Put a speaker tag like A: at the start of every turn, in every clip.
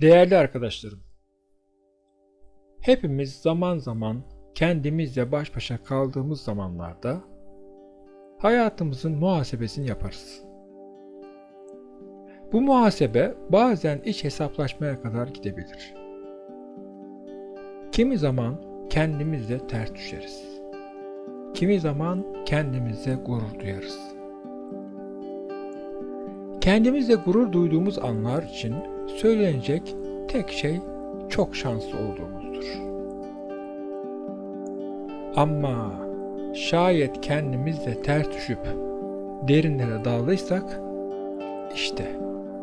A: Değerli arkadaşlarım, hepimiz zaman zaman kendimizle baş başa kaldığımız zamanlarda hayatımızın muhasebesini yaparız. Bu muhasebe bazen iç hesaplaşmaya kadar gidebilir. Kimi zaman kendimizle ters düşeriz. Kimi zaman kendimizle gurur duyarız. Kendimizle gurur duyduğumuz anlar için söylenecek tek şey çok şanslı olduğumuzdur. Ama şayet kendimizle ters düşüp derinlere daldıysak işte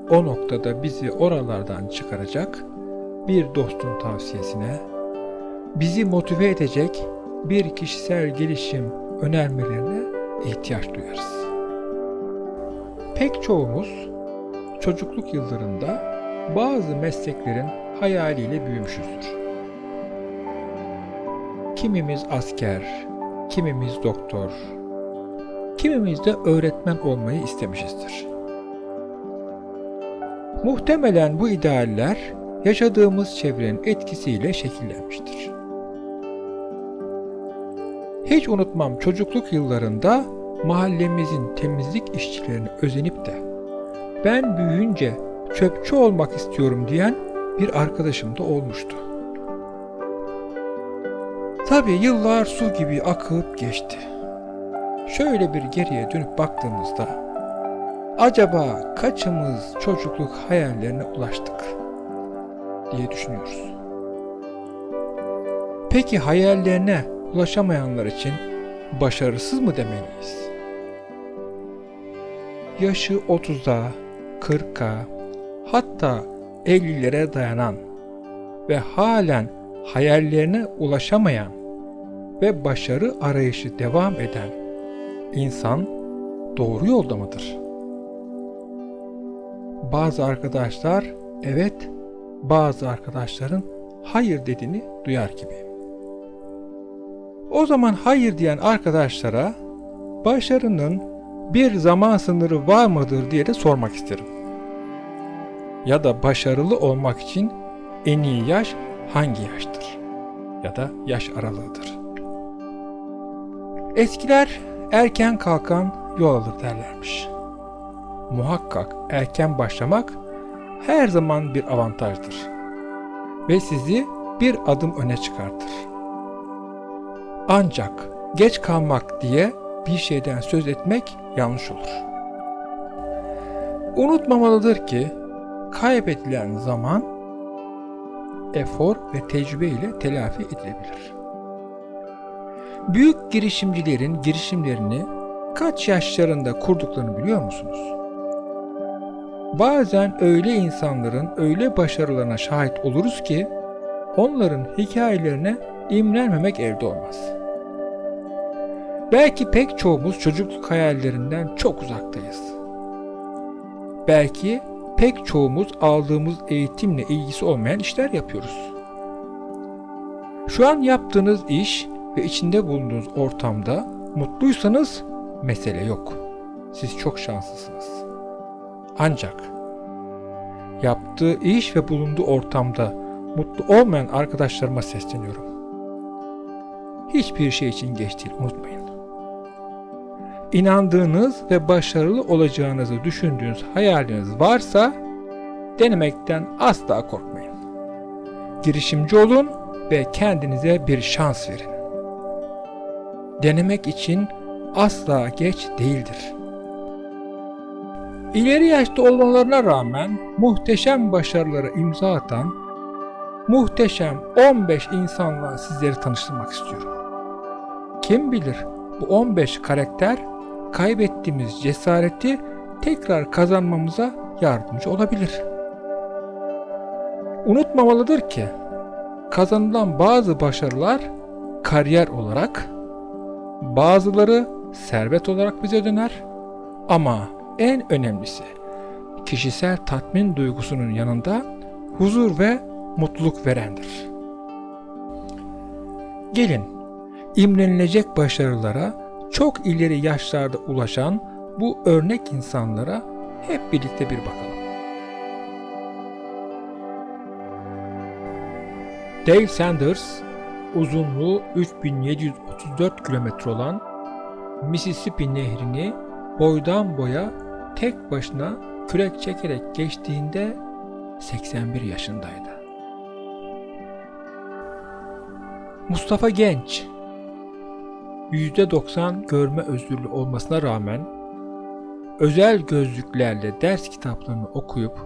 A: o noktada bizi oralardan çıkaracak bir dostun tavsiyesine, bizi motive edecek bir kişisel gelişim önermelerine ihtiyaç duyarız. Pek çoğumuz çocukluk yıllarında bazı mesleklerin hayaliyle büyümüşüzdür. Kimimiz asker, kimimiz doktor, kimimiz de öğretmen olmayı istemişizdir. Muhtemelen bu idealler yaşadığımız çevrenin etkisiyle şekillenmiştir. Hiç unutmam çocukluk yıllarında mahallemizin temizlik işçilerini özenip de ben büyüyünce çöpçü olmak istiyorum diyen bir arkadaşım da olmuştu. Tabi yıllar su gibi akıp geçti. Şöyle bir geriye dönüp baktığımızda acaba kaçımız çocukluk hayallerine ulaştık diye düşünüyoruz. Peki hayallerine ulaşamayanlar için başarısız mı demeliyiz? Yaşı 30'a, 40'a, hatta 50'lere dayanan ve halen hayallerine ulaşamayan ve başarı arayışı devam eden insan doğru yolda mıdır? Bazı arkadaşlar evet, bazı arkadaşların hayır dediğini duyar gibi. O zaman hayır diyen arkadaşlara başarının bir zaman sınırı var mıdır diye de sormak isterim. Ya da başarılı olmak için en iyi yaş hangi yaştır? Ya da yaş aralığıdır. Eskiler erken kalkan yol alır derlermiş. Muhakkak erken başlamak her zaman bir avantajdır ve sizi bir adım öne çıkartır. Ancak geç kalmak diye bir şeyden söz etmek yanlış olur. Unutmamalıdır ki kaybedilen zaman efor ve tecrübe ile telafi edilebilir. Büyük girişimcilerin girişimlerini kaç yaşlarında kurduklarını biliyor musunuz? Bazen öyle insanların öyle başarılarına şahit oluruz ki onların hikayelerine imrenmemek elde olmaz. Belki pek çoğumuz çocukluk hayallerinden çok uzaktayız. Belki pek çoğumuz aldığımız eğitimle ilgisi olmayan işler yapıyoruz. Şu an yaptığınız iş ve içinde bulunduğunuz ortamda mutluysanız mesele yok. Siz çok şanslısınız. Ancak yaptığı iş ve bulunduğu ortamda mutlu olmayan arkadaşlarıma sesleniyorum. Hiçbir şey için geç değil unutmayın. İnandığınız ve başarılı olacağınızı düşündüğünüz hayaliniz varsa denemekten asla korkmayın. Girişimci olun ve kendinize bir şans verin. Denemek için asla geç değildir. İleri yaşta olmalarına rağmen muhteşem başarılara imza atan muhteşem 15 insanla sizleri tanıştırmak istiyorum. Kim bilir bu 15 karakter kaybettiğimiz cesareti tekrar kazanmamıza yardımcı olabilir. Unutmamalıdır ki kazanılan bazı başarılar kariyer olarak, bazıları servet olarak bize döner ama en önemlisi kişisel tatmin duygusunun yanında huzur ve mutluluk verendir. Gelin imrenilecek başarılara çok ileri yaşlarda ulaşan bu örnek insanlara hep birlikte bir bakalım. Dave Sanders uzunluğu 3734 kilometre olan Mississippi Nehri'ni boydan boya tek başına kürek çekerek geçtiğinde 81 yaşındaydı. Mustafa Genç %90 görme özürlü olmasına rağmen özel gözlüklerle ders kitaplarını okuyup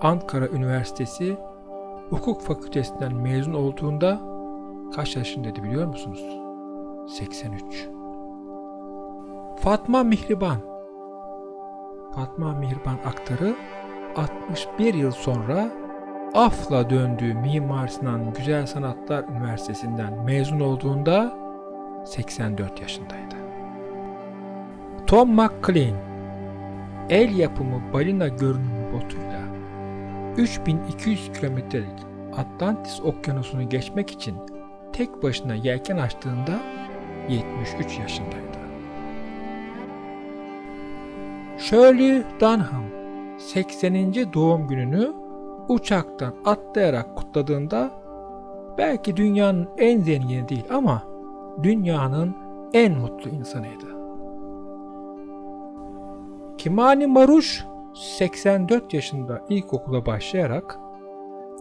A: Ankara Üniversitesi Hukuk Fakültesinden mezun olduğunda kaç yaşındaydı biliyor musunuz? 83. Fatma Mihriban Fatma Mihriban aktarı 61 yıl sonra Af'la döndüğü Mimar Sinan Güzel Sanatlar Üniversitesi'nden mezun olduğunda 84 yaşındaydı. Tom McLean el yapımı balina görünümlü botuyla 3200 kilometrelik Atlantis Okyanusu'nu geçmek için tek başına yelken açtığında 73 yaşındaydı. Shirley Dunham 80. doğum gününü uçaktan atlayarak kutladığında belki dünyanın en zengini değil ama dünyanın en mutlu insanıydı. Kimani Maruş 84 yaşında ilkokula başlayarak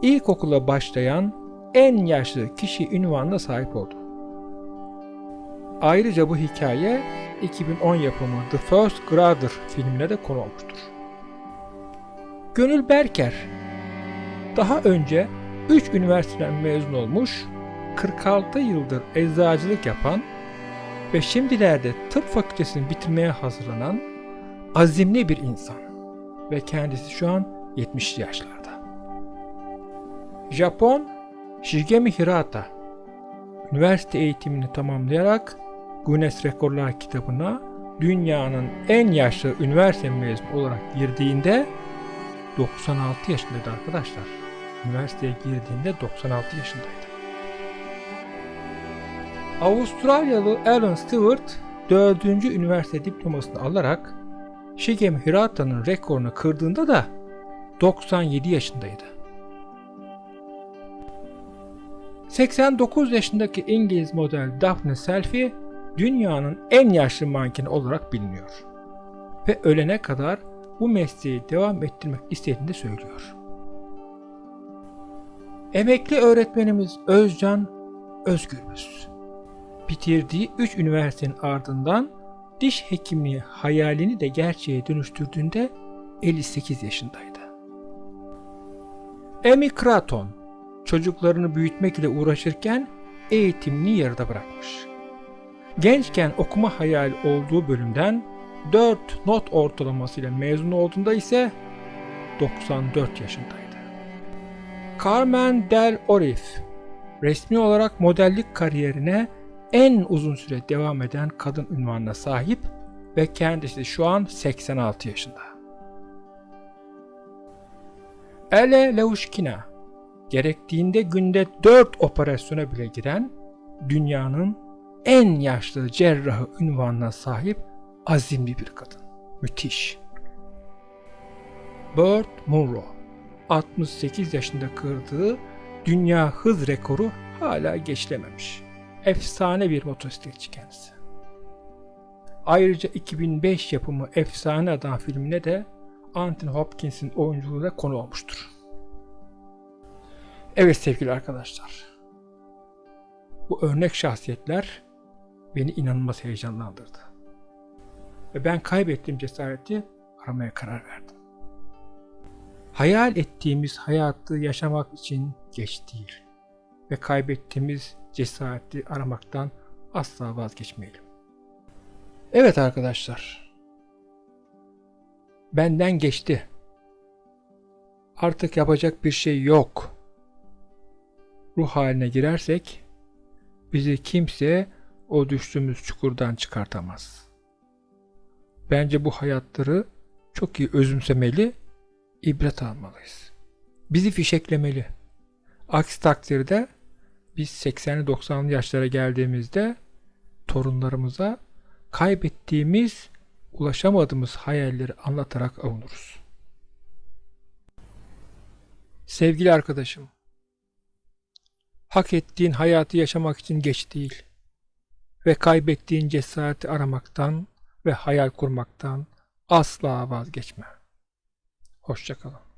A: ilkokula başlayan en yaşlı kişi ünvanına sahip oldu. Ayrıca bu hikaye 2010 yapımı The First Grader filmine de konu olmuştur. Gönül Berker daha önce 3 üniversiteden mezun olmuş, 46 yıldır eczacılık yapan ve şimdilerde tıp fakültesini bitirmeye hazırlanan azimli bir insan ve kendisi şu an 70 yaşlarda. Japon Shigemi Hirata üniversite eğitimini tamamlayarak Guinness Rekorlar kitabına dünyanın en yaşlı üniversite mezunu olarak girdiğinde 96 yaşındaydı arkadaşlar. Üniversiteye girdiğinde 96 yaşındaydı. Avustralyalı Alan Stewart 4. üniversite diplomasını alarak Shigem Hirata'nın rekorunu kırdığında da 97 yaşındaydı. 89 yaşındaki İngiliz model Daphne Selfie dünyanın en yaşlı mankeni olarak biliniyor. Ve ölene kadar bu mesleği devam ettirmek istediğini de söylüyor. Emekli öğretmenimiz Özcan Özgürbüz bitirdiği 3 üniversitenin ardından diş hekimliği hayalini de gerçeğe dönüştürdüğünde 58 yaşındaydı. Amy Craton çocuklarını büyütmek ile uğraşırken eğitimini yarıda bırakmış. Gençken okuma hayali olduğu bölümden 4 not ortalamasıyla mezun olduğunda ise 94 yaşındaydı. Carmen Del Orif resmi olarak modellik kariyerine en uzun süre devam eden kadın ünvanına sahip ve kendisi şu an 86 yaşında. Ele Leushkina gerektiğinde günde 4 operasyona bile giren dünyanın en yaşlı cerrahı ünvanına sahip azimli bir kadın. Müthiş. Burt Munro 68 yaşında kırdığı dünya hız rekoru hala geçilememiş. Efsane bir motosikletçi kendisi. Ayrıca 2005 yapımı Efsane Adam filmine de Anthony Hopkins'in oyunculuğu da konu olmuştur. Evet sevgili arkadaşlar. Bu örnek şahsiyetler beni inanılmaz heyecanlandırdı. Ve ben kaybettiğim cesareti aramaya karar verdim. Hayal ettiğimiz hayatı yaşamak için geç değil. Ve kaybettiğimiz cesareti aramaktan asla vazgeçmeyelim. Evet arkadaşlar. Benden geçti. Artık yapacak bir şey yok. Ruh haline girersek bizi kimse o düştüğümüz çukurdan çıkartamaz. Bence bu hayatları çok iyi özümsemeli, ibret almalıyız. Bizi fişeklemeli. Aksi takdirde biz 80'li 90'lı yaşlara geldiğimizde torunlarımıza kaybettiğimiz, ulaşamadığımız hayalleri anlatarak avunuruz. Sevgili arkadaşım, Hak ettiğin hayatı yaşamak için geç değil. Ve kaybettiğin cesareti aramaktan ve hayal kurmaktan asla vazgeçme. Hoşçakalın.